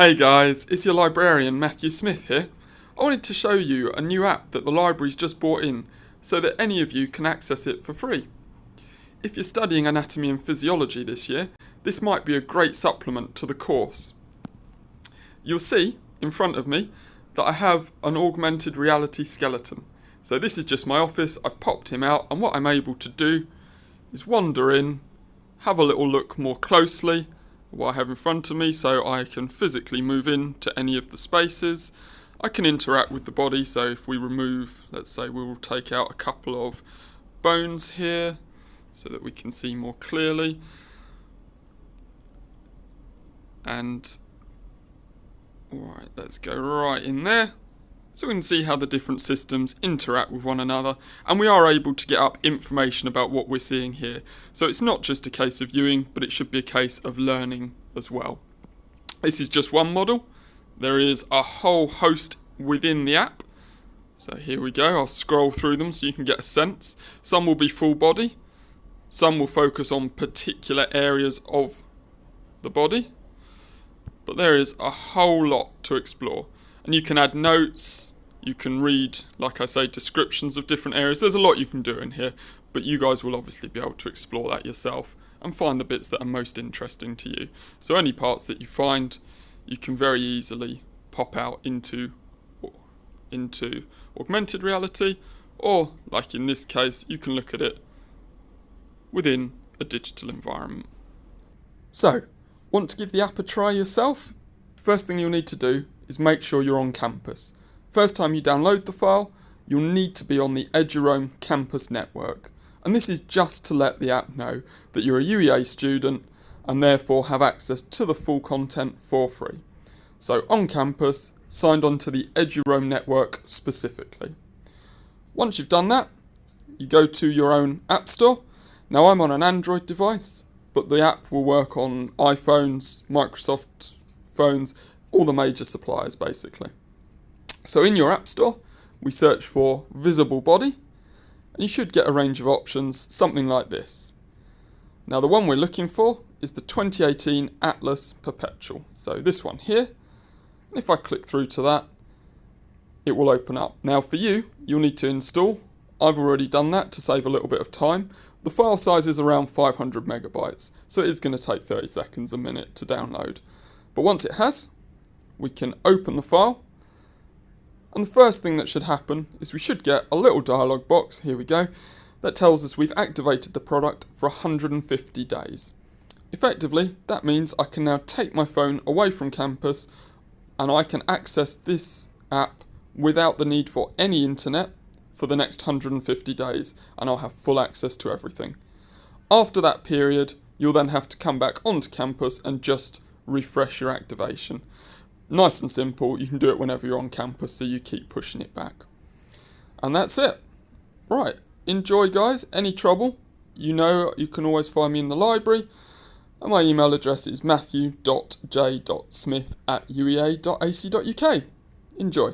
Hey guys, it's your librarian Matthew Smith here. I wanted to show you a new app that the library's just brought in so that any of you can access it for free. If you're studying anatomy and physiology this year, this might be a great supplement to the course. You'll see in front of me that I have an augmented reality skeleton. So this is just my office, I've popped him out and what I'm able to do is wander in, have a little look more closely what I have in front of me so I can physically move in to any of the spaces. I can interact with the body so if we remove, let's say we will take out a couple of bones here so that we can see more clearly. And, alright, let's go right in there. So we can see how the different systems interact with one another and we are able to get up information about what we're seeing here. So it's not just a case of viewing but it should be a case of learning as well. This is just one model. There is a whole host within the app. So here we go, I'll scroll through them so you can get a sense. Some will be full body, some will focus on particular areas of the body, but there is a whole lot to explore and you can add notes you can read like I say descriptions of different areas. There's a lot you can do in here but you guys will obviously be able to explore that yourself and find the bits that are most interesting to you. So any parts that you find you can very easily pop out into into augmented reality or like in this case you can look at it within a digital environment. So want to give the app a try yourself? First thing you'll need to do is make sure you're on campus. First time you download the file, you'll need to be on the Eduroam campus network. And this is just to let the app know that you're a UEA student and therefore have access to the full content for free. So on campus, signed on to the Eduroam network specifically. Once you've done that, you go to your own app store. Now I'm on an Android device, but the app will work on iPhones, Microsoft phones, all the major suppliers basically. So in your app store, we search for visible body, and you should get a range of options, something like this. Now the one we're looking for is the 2018 Atlas Perpetual. So this one here, and if I click through to that, it will open up. Now for you, you'll need to install. I've already done that to save a little bit of time. The file size is around 500 megabytes, so it is going to take 30 seconds a minute to download. But once it has, we can open the file. And the first thing that should happen is we should get a little dialog box, here we go, that tells us we've activated the product for 150 days. Effectively, that means I can now take my phone away from campus and I can access this app without the need for any internet for the next 150 days and I'll have full access to everything. After that period, you'll then have to come back onto campus and just refresh your activation. Nice and simple, you can do it whenever you're on campus, so you keep pushing it back. And that's it. Right, enjoy guys, any trouble, you know you can always find me in the library, and my email address is matthew.j.smith at uea.ac.uk. Enjoy.